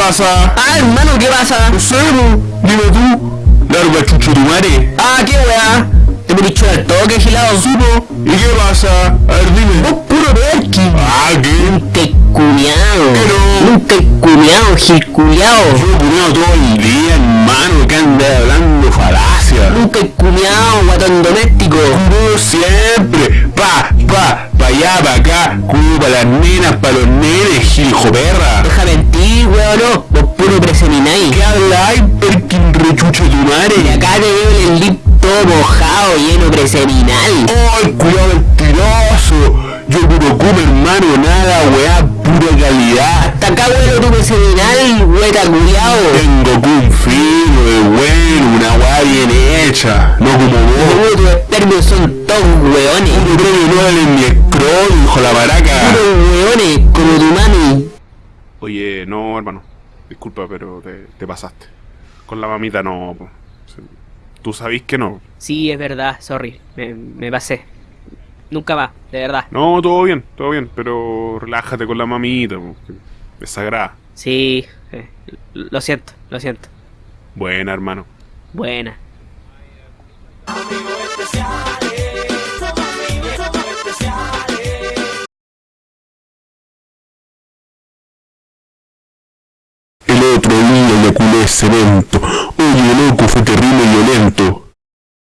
pasa? Ah, hermano, ¿qué pasa? No sé. Dime tú. Larga chucho tu madre. Ah, qué weá. Te me dicho al toque, gilado. po. ¿Y qué pasa? A ver, dime. Vos puro perky. Ah, ¿qué? Nunca he culiao. ¿Qué no? Nunca he culiao, gil culiao. Yo culiao todo el día, hermano, que anda hablando falacia. Nunca he culiao, guatón doméstico. Culo siempre. Pa, pa, pa allá, pa acá. Culo para las nenas, para los nenes, giljo perra. No. Vos puro presemináis. ¿Qué habláis, Perkin rechucho tu Y madre? acá te veo el lip todo mojado, lleno preseminal. ¡Ay, cuidado mentiroso! Yo puro come, hermano, nada, weá, pura calidad. Hasta acá, weón, tu preseminal, hueca culiao. Tengo un fino de bueno, una weá bien hecha, no como vos. Tus espermios son todos weones. Puro premio Nobel en mi scroll, hijo la baraca. Puros weones. Oye, no, hermano. Disculpa, pero te, te pasaste. Con la mamita no. po. Tú sabís que no. Sí, es verdad, sorry, me, me pasé. Nunca más, de verdad. No, todo bien, todo bien, pero relájate con la mamita, es sagrada. Sí, eh, lo siento, lo siento. Buena, hermano. Buena. Le culé cemento.